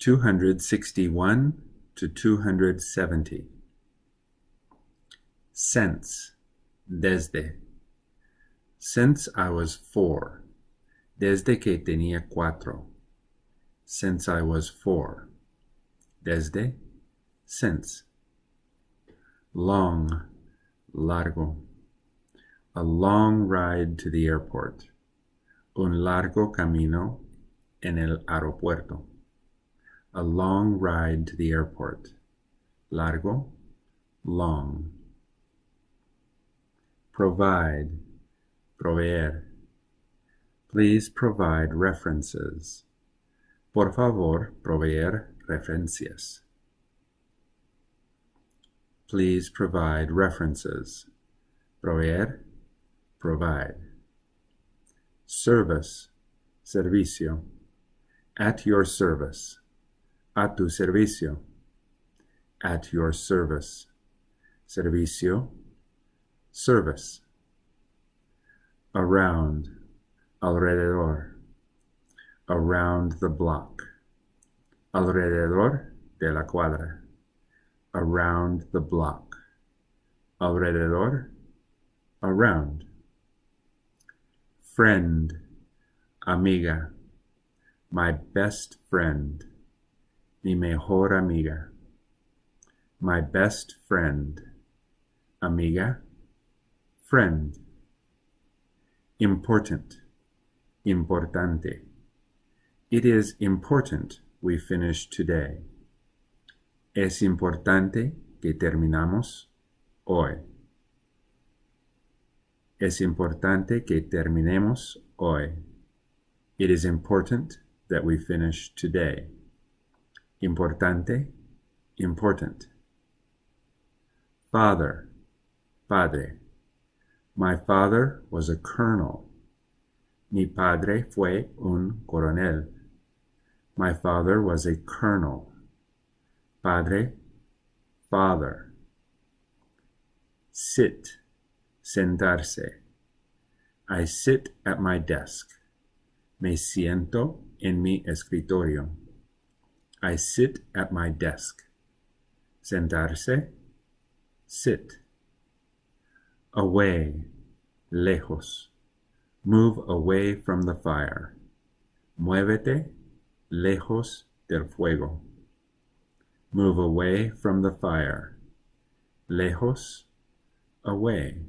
261 to 270. Since, desde. Since I was four. Desde que tenía cuatro. Since I was four. Desde, since. Long, largo. A long ride to the airport. Un largo camino en el aeropuerto. A long ride to the airport. Largo, long. Provide, proveer. Please provide references. Por favor, proveer referencias. Please provide references. Proveer, provide. Service, servicio. At your service a tu servicio, at your service, servicio, service, around, alrededor, around the block, alrededor de la cuadra, around the block, alrededor, around, friend, amiga, my best friend, mi mejor amiga, my best friend, amiga, friend, important, importante. It is important we finish today. Es importante que terminamos hoy. Es importante que terminemos hoy. It is important that we finish today. Importante, important. Father, padre. My father was a colonel. Mi padre fue un coronel. My father was a colonel. Padre, father. Sit, sentarse. I sit at my desk. Me siento en mi escritorio. I sit at my desk. Sentarse, sit. Away, lejos. Move away from the fire. Muévete lejos del fuego. Move away from the fire. Lejos, away.